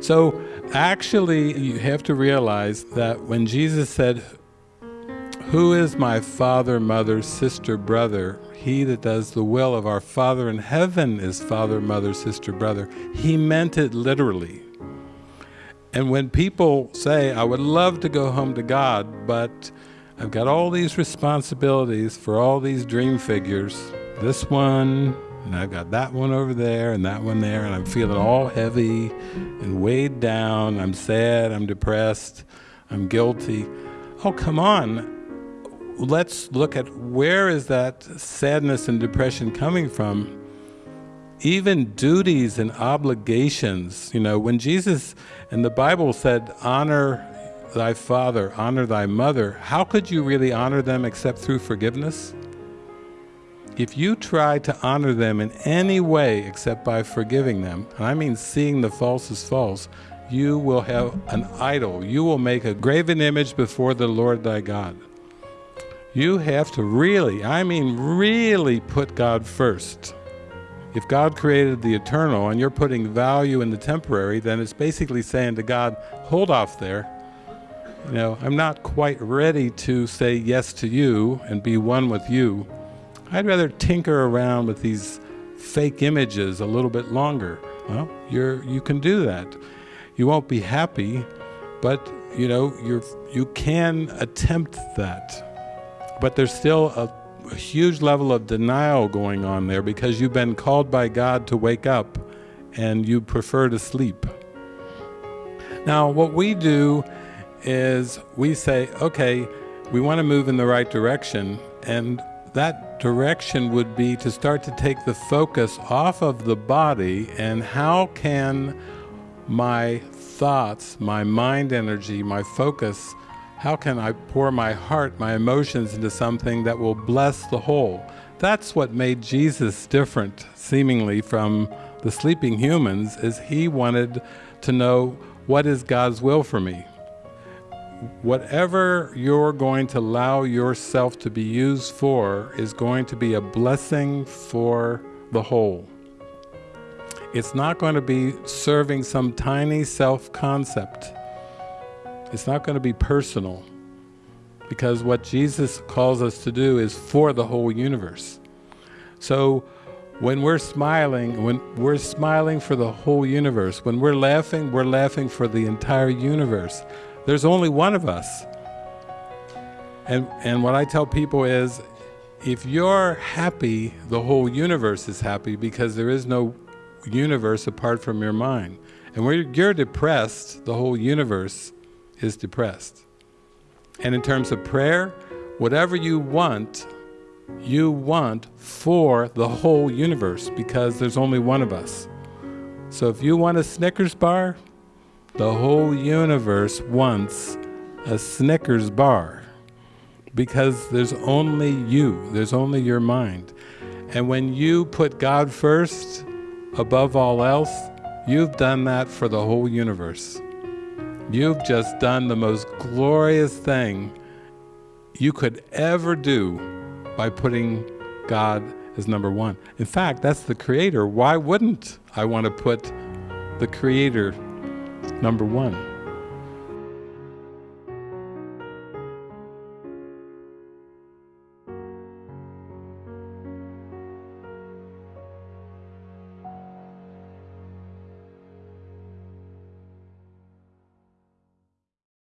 So actually, you have to realize that when Jesus said, Who is my father, mother, sister, brother? He that does the will of our Father in heaven is father, mother, sister, brother. He meant it literally. And when people say, I would love to go home to God, but I've got all these responsibilities for all these dream figures, this one, and I've got that one over there and that one there, and I'm feeling all heavy and weighed down. I'm sad, I'm depressed, I'm guilty. Oh, come on. Let's look at where is that sadness and depression coming from? Even duties and obligations, you know, when Jesus and the Bible said, honor thy father, honor thy mother, how could you really honor them except through forgiveness? If you try to honor them in any way except by forgiving them, and I mean seeing the false as false, you will have an idol. You will make a graven image before the Lord thy God. You have to really, I mean really put God first. If God created the eternal and you're putting value in the temporary, then it's basically saying to God, hold off there. You know, I'm not quite ready to say yes to you and be one with you. I'd rather tinker around with these fake images a little bit longer. Well, you're, you can do that. You won't be happy, but you know, you're, you can attempt that. But there's still a, a huge level of denial going on there because you've been called by God to wake up and you prefer to sleep. Now, what we do is we say, okay, we want to move in the right direction, and that direction would be to start to take the focus off of the body and how can my thoughts, my mind energy, my focus, how can I pour my heart, my emotions into something that will bless the whole? That's what made Jesus different, seemingly, from the sleeping humans, is he wanted to know what is God's will for me whatever you're going to allow yourself to be used for is going to be a blessing for the whole. It's not going to be serving some tiny self-concept. It's not going to be personal because what Jesus calls us to do is for the whole universe. So when we're smiling, when we're smiling for the whole universe, when we're laughing, we're laughing for the entire universe. There's only one of us. And, and what I tell people is, if you're happy, the whole universe is happy because there is no universe apart from your mind. And when you're depressed, the whole universe is depressed. And in terms of prayer, whatever you want, you want for the whole universe because there's only one of us. So if you want a Snickers bar, the whole universe wants a Snickers bar because there's only you, there's only your mind. And when you put God first above all else, you've done that for the whole universe. You've just done the most glorious thing you could ever do by putting God as number one. In fact, that's the creator. Why wouldn't I want to put the creator number one.